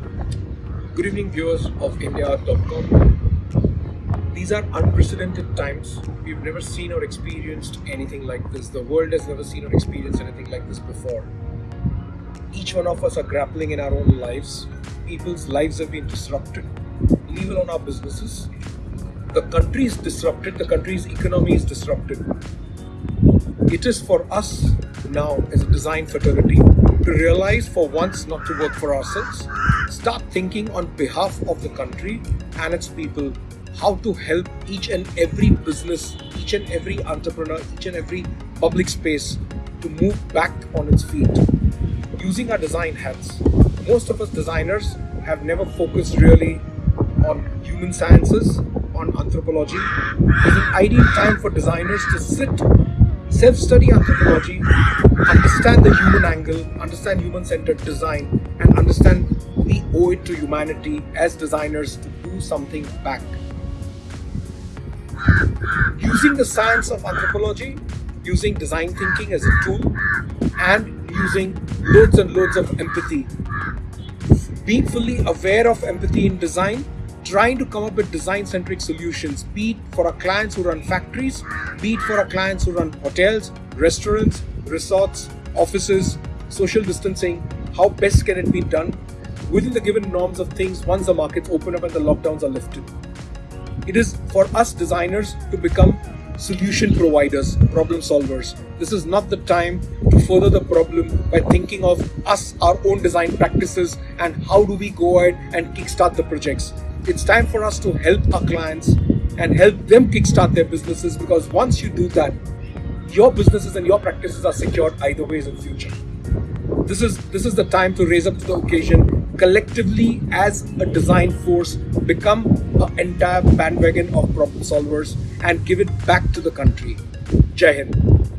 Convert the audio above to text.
Good evening, viewers of India.com. These are unprecedented times. We've never seen or experienced anything like this. The world has never seen or experienced anything like this before. Each one of us are grappling in our own lives. People's lives have been disrupted, leave alone our businesses. The country is disrupted, the country's economy is disrupted. It is for us now as a design fraternity to realize for once not to work for ourselves, start thinking on behalf of the country and its people how to help each and every business, each and every entrepreneur, each and every public space to move back on its feet. Using our design hats, most of us designers have never focused really on human sciences, on anthropology. It's an ideal time for designers to sit self-study anthropology, understand the human angle, understand human-centered design, and understand we owe it to humanity as designers to do something back. Using the science of anthropology, using design thinking as a tool, and using loads and loads of empathy. Being fully aware of empathy in design trying to come up with design-centric solutions, be it for our clients who run factories, be it for our clients who run hotels, restaurants, resorts, offices, social distancing, how best can it be done within the given norms of things once the markets open up and the lockdowns are lifted. It is for us designers to become solution providers, problem solvers. This is not the time to further the problem by thinking of us, our own design practices, and how do we go ahead and kickstart the projects it's time for us to help our clients and help them kickstart their businesses because once you do that, your businesses and your practices are secured either ways in future. This is this is the time to raise up to the occasion collectively as a design force, become an entire bandwagon of problem solvers and give it back to the country. Jai Hind.